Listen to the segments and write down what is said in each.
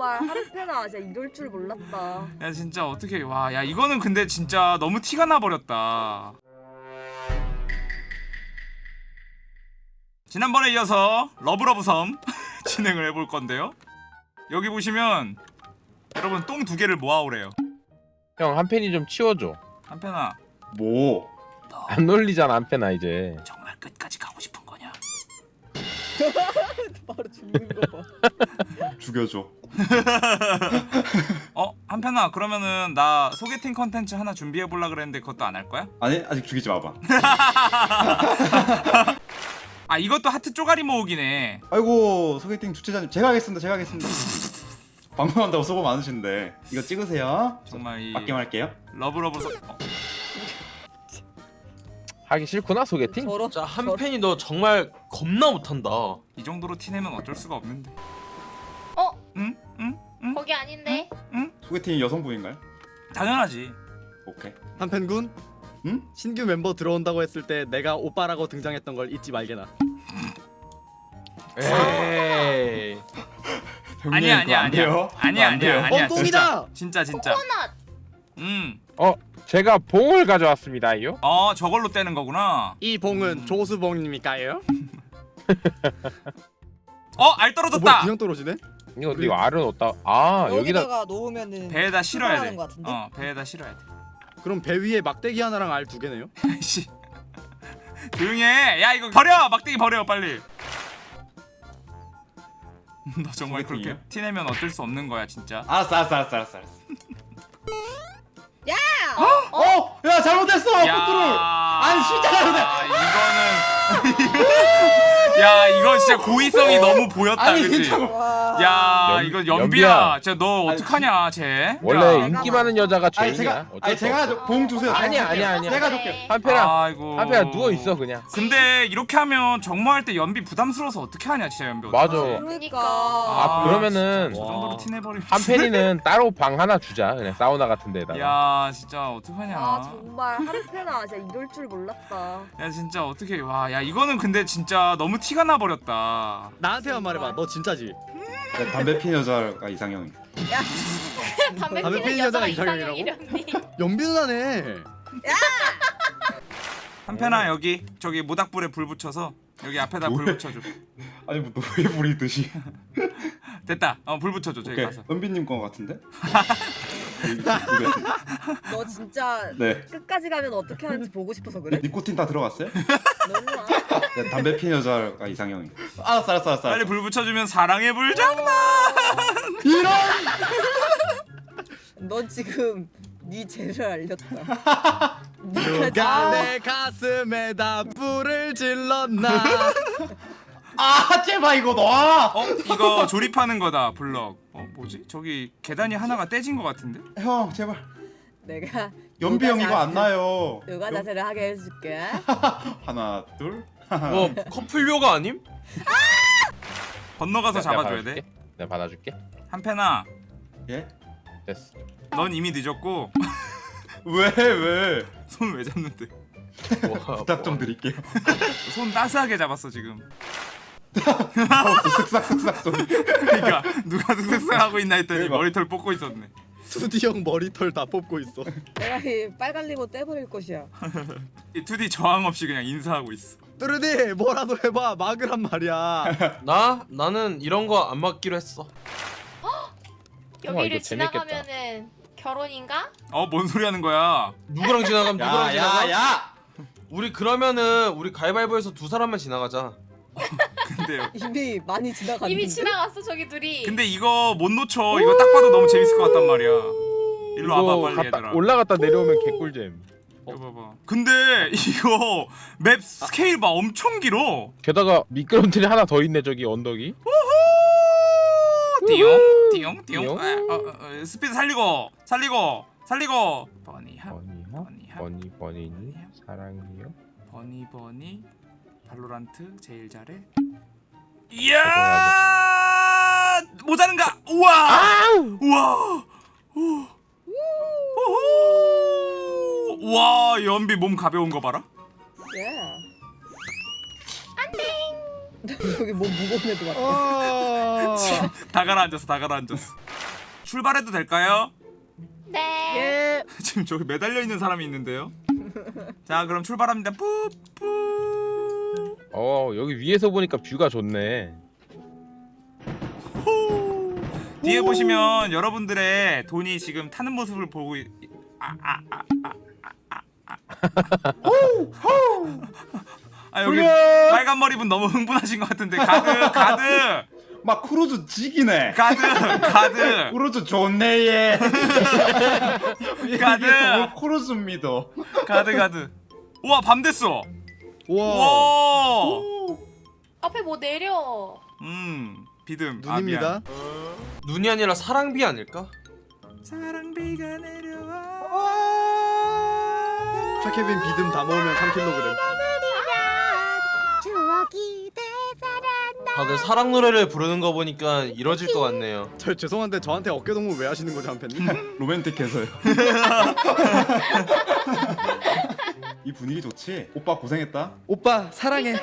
정말 한팬아 진짜 이럴 줄 몰랐다. 야 진짜 어떻게 와 야 이거는 근데 진짜 너무 티가 나 버렸다. 지난번에 이어서 러브러브 섬 진행을 해볼 건데요. 여기 보시면 여러분 똥 두 개를 모아오래요. 형 한 팬이 좀 치워줘. 한팬아 뭐? 안 놀리잖아 한팬아 이제. 정말 끝까지 가고 싶은 거냐? 바로 죽는 거 봐. 죽여줘. 어 한팬아 그러면은 나 소개팅 컨텐츠 하나 준비해 볼라 그랬는데 그것도 안 할 거야? 아니 아직 죽이지 마봐. 아 이것도 하트 쪼가리 모으기네. 아이고 소개팅 주최자님 제가 하겠습니다. 제가 하겠습니다. 방송한다고 수고 많으신데 이거 찍으세요. 정말 이 맡김할게요. 러브러브 섬. 어, 하기 싫구나 소개팅? 저러 진짜 한 팬이 너 정말 겁나 못한다. 이 정도로 티내면 어쩔 수가 없는데. 어? 응? 응? 응? 거기 아닌데? 소개팅이 여성분인가요? 당연하지. 오케이. 한펜군 응? 신규 멤버 들어온다고 했을 때 내가 오빠라고 등장했던 걸 잊지 말게나 에이. 형님, 아니야 그거 아니야 안 아니야. 어, 똥이다! 진짜 진짜. 진짜. 코넛! 음. 어 제가 봉을 가져왔습니다요. 어 저걸로 떼는 거구나. 이 봉은 조수봉입니까요? 어알 어, 뭐야 떨어졌다. 그냥 떨어지네? 이거 이거 알은 어디다? 아 여기다 여기다가 놓으면은 배에다 실어야 돼. 출발하는 것 같은데? 어 배에다 실어야 돼. 그럼 배 위에 막대기 하나랑 알 두 개네요? 씨. 조용히 해. 야 이거 버려. 막대기 버려 빨리. 너 정말 그렇게? 티내면 어쩔 수 없는 거야 진짜. 알았어 알았어 알았어 알았어. 알았어. 야! 어? 야 잘못했어. 컨트롤. 아니, 진짜 잘못해. 이거는 야 이거 진짜 고의성이 너무 보였다 아니 그치? 야 연- 이거 연비야. 연비야 진짜 너 어떡하냐 쟤 원래 야, 인기 많은 여자가 아니 죄인이야. 제가 아니 수 제가 없어. 저- 봉 주세요. 아니야, 아니야, 아니야. 내가. 줄게. 한팬아 아이고 한팬아 누워 있어 그냥. 근데 이렇게 하면 정모할 때 연비 부담스러워서 어떻게 하냐 진짜 연비 맞아. 그러니까. 아, 그러면은 진짜 저 정도로 와. 티내버리면 한팬이는 따로 방 하나 주자 그냥 사우나 같은 데다가. 야 진짜 어떡하냐 아 정말 한팬아 진짜 이럴 줄 몰랐다. 야 진짜 어떻게 와야 이거는 근데 진짜 너무 티가 나 버렸다 나한테만 말해봐 너 진짜지? 네, 담배 피는 여자가 이상형이. 담배 담배 피는 여자가 여자가 이상형이라고? 연비 누나네 한편아 여기 저기 모닥불에 불 붙여서 여기 앞에다 불 뭐해? 붙여줘 아니 뭐 노예 부리듯이. 됐다 어 불 붙여줘 저기 오케이. 가서 은비님 거 같은데? 너 진짜 네. 끝까지 가면 어떻게 하는지 보고 싶어서 그래? 니코틴 다 들어갔어요? 너무 와. 네, 담배 피는 여자가 이상형이. 알았어 알았어 알았어. 빨리 불 붙여주면 사랑의 불장난 이런. 넌 지금 네 죄를 알렸다. 누가 다내 가슴에다 불을 질렀나 아 제발 이거 놔. 어 이거 조립하는 거다 블럭 어 뭐지 저기 계단이 하나가 떼진 거 같은데 형 제발. 내가 연비 형 이거 안 나요. 누가 연- 자세를 하게 해줄게. 하나 둘. 뭐 커플료가 아님? 건너가서 내가 잡아줘야 받아줄게. 돼 내가 받아줄게. 한편아 예? 됐어. 넌 이미 늦었고 왜 왜? 손 왜 잡는데 뭐, 부탁 좀 드릴게요. 손 따스하게 잡았어 지금 쓱싹 쓱싹 소리. 그러니까 누가 슥슥슥 하고 있나 했더니 대박. 머리털 뽑고 있었네 투디 형 머리털 다 뽑고 있어 내가 이 빨간 리본 떼버릴 것이야. 이 2D 저항 없이 그냥 인사하고 있어 뚜르디 뭐라도 해봐 막으란 말이야 나 나는 이런 거안 맡기로 했어. 여기를 이거 재밌겠다. 지나가면은 결혼인가? 어뭔 소리 하는 거야 누구랑 지나가면 누구랑 지나가? 야야야. 우리 그러면은 우리 가위바위보에서 두 사람만 지나가자. 근데요. 이미 많이 지나갔는데. 이미 지나갔어 저기 둘이. 근데 이거 못 놓쳐. 이거 딱 봐도 너무 재밌을 것 같단 말이야. 일로 와봐 빨리 갔다- 얘들아. 올라갔다 내려오면 개꿀잼. 봐봐. 근데 이거 맵 스케일 봐. 엄청 길어. 게다가 미끄럼틀이 하나 더 있네 저기 언덕이. 띠용? 띠용? 띠용? 띠용. 아, 어, 어, 어, 스피드 살리고 살리고 살리고. 버니합 버니하? 버니합 버니 버니니? 사랑이요. 버니 버니 발로란트 제일 잘해 이야 모자른가 우와 우와. 우와 연비 몸 가벼운 거 봐라 예. 여기 뭐 무거운 애도 같아. 어. 다 가라앉았어 다 가라앉았어 출발해도 될까요? 네. 예. 지금 저기 매달려 있는 사람이 있는데요 자 그럼 출발합니다 뿌뿌 어 여기 위에서 보니까 view가 좋네. 뒤에 보시면 여러분들의 돈이 지금 타는 모습을 보고 있... 아, 아, 아, 아, 아, 아, 아. 아 여기! 빨간 머리 분 너무 흥분하신 것 같은데 가드 가드 막 크루즈 지기네. 가드 가드 크루즈 좋네 얘. 가드. 크루즈입니다. 가드 가드 우와 밤 됐어 우와. 우와 앞에 뭐 내려. 음 비듬 아, 눈입니다. 눈이 아니라 사랑비 아닐까? 미안. 사랑비가 내려와 차케빈 비듬 다 모으면 3kg. 다들 사랑 노래를 부르는 거 보니까 이뤄질 것 같네요. 저 죄송한데 저한테 어깨 동무 왜 하시는 거죠 한편님? 로맨틱해서요. 이 분위기 좋지? 오빠 고생했다. 오빠 사랑해.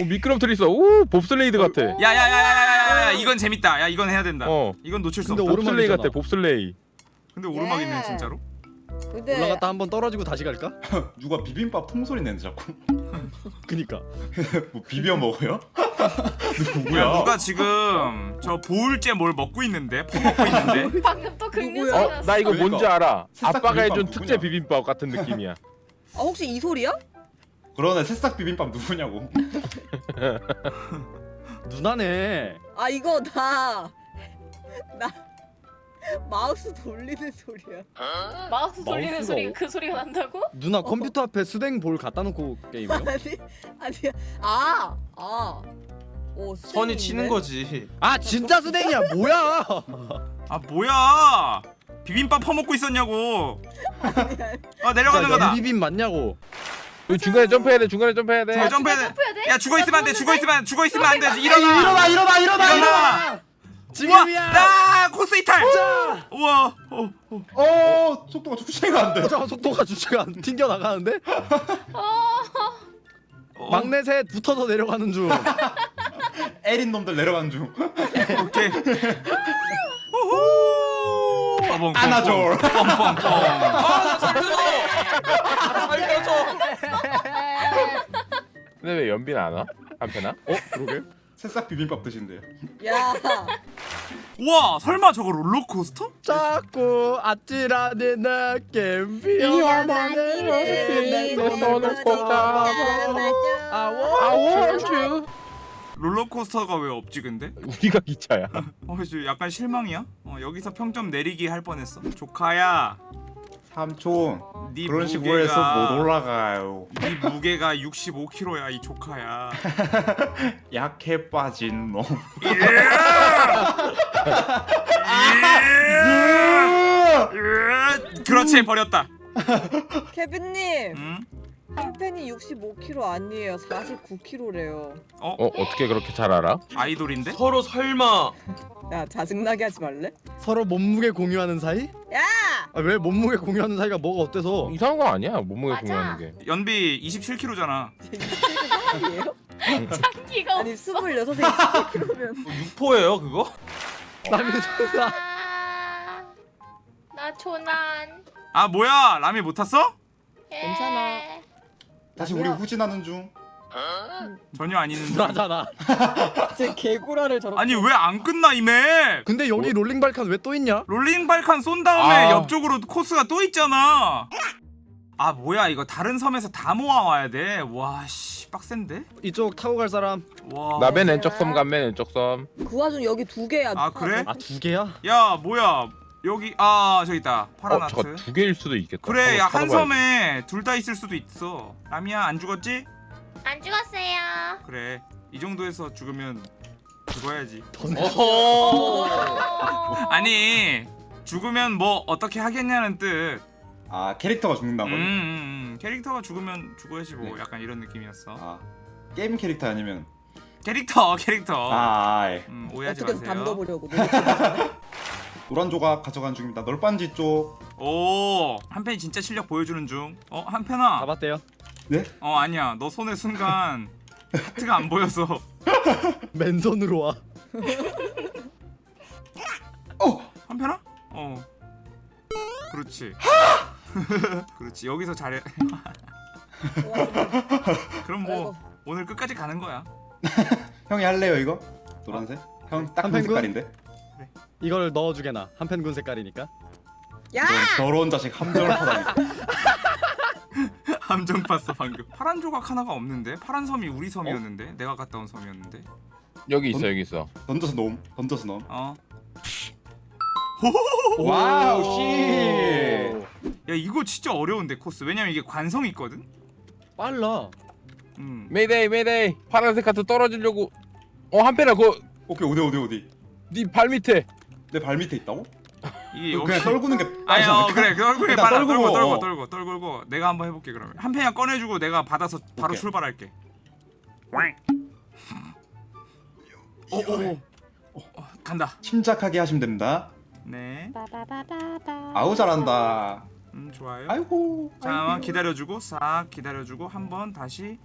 오 미끄럼틀 있어. 오 봅슬레이드 같아. 야야야야야야야 이건 재밌다 야 이건 해야 된다 어. 이건 놓칠 수 근데 없다 봅슬레이. 같아. 봅슬레이. 근데 오르막 예. 있네 진짜로 근데 올라갔다 한 번 떨어지고 다시 갈까? 누가 비빔밥 통소리 내는 자꾸. 그니까. 뭐 비벼 먹어요? 야 누구야? 누가 지금 저 보울째 뭘 먹고 있는데 퍼먹고 있는데 방금 또 긁는? 소리 어 났어. 나 이거. 뭔지 알아. 새싹 아빠가 비빔밥 해준 누구냐? 특제 비빔밥 같은 느낌이야. 아 혹시 이 소리야? 그러네 새싹 비빔밥 누구냐고. 누나네. 아 이거 나 나 마우스 돌리는 소리야. 마우스 돌리는 마우스가 소리 어- 그 소리가 난다고? 누나 컴퓨터 앞에 수댕 볼 갖다 놓고 게임해요? 아니 아니야. 아 아. 오 선이 치는 거지. 아 진짜 수댕이야 뭐야? 아 뭐야 비빔밥 퍼먹고 있었냐고 아 내려가는 거다 비빔 맞냐고? 여기 중간에 점프해야 돼. 중간에 점프해야 돼. 저 점프해야 돼. 점프해야 돼? 야 죽어 있으면 안 돼. 나 죽어 있으면 안- 죽어 있으면 안 돼. 일어나. 일어나 일어나 일어나 일어나. 지금이야. 나 코스 이탈. 우와. 어, 어. 어 속도가 주체가 안 돼. 저 속도가 주체가 안 튕겨 나가는데 어. 막내 셋 붙어서 내려가는 중. 에린 놈들 내려간 중. 오케이. 안아줘. 뻥뻥뻥. 아, 살려줘! 살려줘! 근데 왜 연빈 안 와? 한편아? 어 그러게? 새싹 비빔밥 드신대요. 야. 우와 설마 저거 롤러코스터? 자꾸 아찔하는 느낌 피어나는 내 손을 꼭 잡아 I want you. 롤러코스터가 왜 없지 근데? 우리가 기차야. 어, 저 약간 실망이야. 어, 여기서 평점 내리기 할 뻔했어. 조카야, 삼촌 네 그런 무게가 식으로 해서 못 올라가요. 네 무게가 65kg야 이 조카야. 약해 빠진 놈. 그렇지 버렸다. 케빈님 응? 한 팬이 65kg 아니에요. 49kg래요. 어? 어 어떻게 그렇게 잘 알아? 아이돌인데? 서로 설마 야 짜증나게 하지 말래? 서로 몸무게 공유하는 사이? 야! 아, 왜 몸무게 공유하는 사이가 뭐가 어때서? 이상한 거 아니야. 몸무게 맞아. 공유하는 게. 연비 27kg잖아. 사람이에요? 장기가 아니 26에 27kg면 육포예요 그거? 남의 손아 아, 나 조난. 아 뭐야 라미 못 탔어? 예. 괜찮아. 다시 우리 후진하는 중. 전혀 아니는. 나잖아. 제 개구라를 저렇게 아니 왜 안 끝나 이 map? 근데 여기 롤링 발칸 왜 또 있냐? 롤링 발칸 쏜 다음에 아. 옆쪽으로 코스가 또 있잖아. 아 뭐야 이거 다른 섬에서 다 모아 와야 돼. 와씨 빡센데? 이쪽 타고 갈 사람. 와. 나맨 왼쪽 섬, 간맨 왼쪽 섬. 그 와중 여기 두 개야. 아, 그래? 아 두 개야? 야 뭐야 여기 아 저기 있다 파란 어, 두 개일 수도 있겠다. 그래 야 한번 한 찾아봐야지. 섬에 둘 다 있을 수도 있어. 라미야 안 죽었지? 안 죽었어요. 그래 이 정도에서 죽으면 죽어야지. 어. 아니 죽으면 뭐 어떻게 하겠냐는 뜻. 아 캐릭터가 죽는다고. 음, 음, 음. 캐릭터가 죽으면 죽어야지 뭐 네. 약간 이런 느낌이었어. 아 게임 캐릭터 아니면 캐릭터 캐릭터. 아 아이. 음, 오해하지 어떻게든 마세요. 담궈보려고. 노란 조각 가져간 중입니다. 널빤지 쪽. 오 한편이 진짜 실력 보여주는 중. 어 한편아. 잡았대요. 네? 어 아니야 너 손의 순간 하트가 안 보여서 맨손으로 와. 어 한편아? 어. 그렇지. 그렇지. 여기서 잘해. 그럼 뭐 아이고. 오늘 끝까지 가는 거야. 형이 할래요 이거 노란색 형딱그한 펜군? 색깔인데 이걸 넣어주게 나 한펜군 색깔이니까. 야! 너 더러운 자식 함정을 타다니 함정 봤어 방금. 파란 조각 하나가 없는데 파란 섬이 우리 섬이었는데 내가 갔다 온 섬이었는데. 여기 있어 여기 있어. 던져서 놓음 던져서 넣음 어. 와우 씨 야 이거 진짜 어려운데 코스. 왜냐면 이게 관성이 있거든. 빨라. 음. 메이데이 메이데이 파란색 카트 떨어지려고. 어 한편아 오케이 어디 어디 어디 그네발 밑에. 내 발 밑에 있다고? 이게 역시 그냥 떨구는 게 아니 빠르지 어? 그래 그 얼굴에 일단 빨아 떨구고, 떨고 떨고 어. 떨고 떨고 내가 한번 해볼게 그러면. 한 팬이야 꺼내주고 내가 받아서 바로 오케이. 출발할게. 오오 어, 간다. 침착하게 하시면 됩니다. 네. 아우 잘한다. 음, 좋아요. 아이고. 잠깐만. 기다려주고 싹 기다려주고 한 번 다시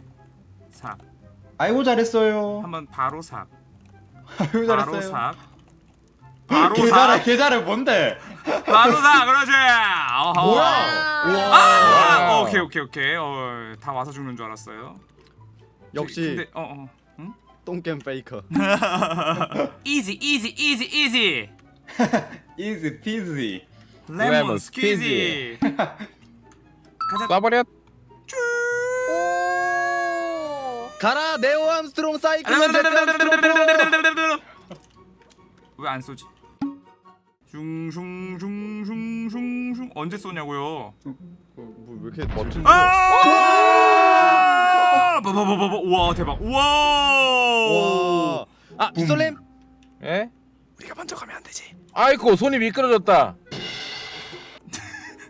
싹. 아이고 잘했어요. 한번 바로 싹. 아이고 바로 잘했어요. 싹 바로 계좌래 싹 계좌래 뭔데 바로 싹 그러지 어허. 뭐야? 아 와우. 오케이 오케이 오케이 어, 다 와서 죽는 줄 알았어요 역시 근데 어어 똥겜 페이커. easy easy easy easy easy peasy lemon squeezy 가자 쏴버렸. 오. 가라 네오 암스트롱 사이클론 제트 암스트롱. 왜 안 쏘지? 슝슝슝슝슝슝 언제 쏘냐고요? 뭐왜 이렇게 멋진? 아! 뭐뭐뭐뭐 우와 대박 우와 와. 아 빗솔렘. 예? 우리가 먼저 가면 안 되지 아이고 손이 미끄러졌다.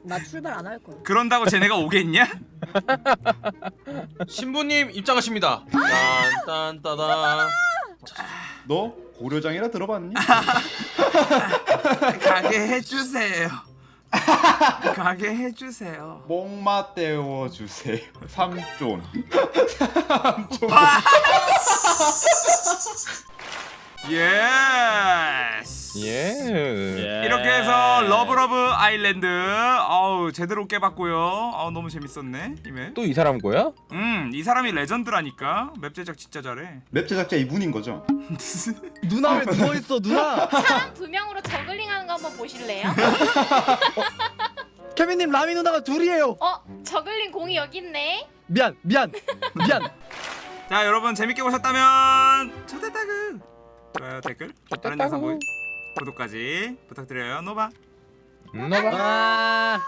나 출발 안 할 거야. 그런다고 쟤네가 오겠냐? 신부님 입장하십니다. 딴딴따단. 너 고려장이라 들어봤니? 가게 해주세요. 가게 해주세요. 목마 태워 주세요. 삼촌 yes 예. 이렇게 해서 Love Love Island 어우 제대로 깨봤고요 어우 너무 재밌었네 이 map 또 이 사람 거야? 음 이 사람이 legend라니까 map 제작 진짜 잘해 map 제작자 이분인 거죠? 누나 왜 누워 있어 누나? 사람 두 명으로 저글링 하는 거 한번 보실래요? 케빈님 라미 누나가 둘이에요. 어, 저글링 공이 여기 있네. 미안 미안 미안. 자 여러분 재밌게 보셨다면 초대타그 좋아요 댓글 다른 영상 보기 구독까지 부탁드려요 노바 음. 아.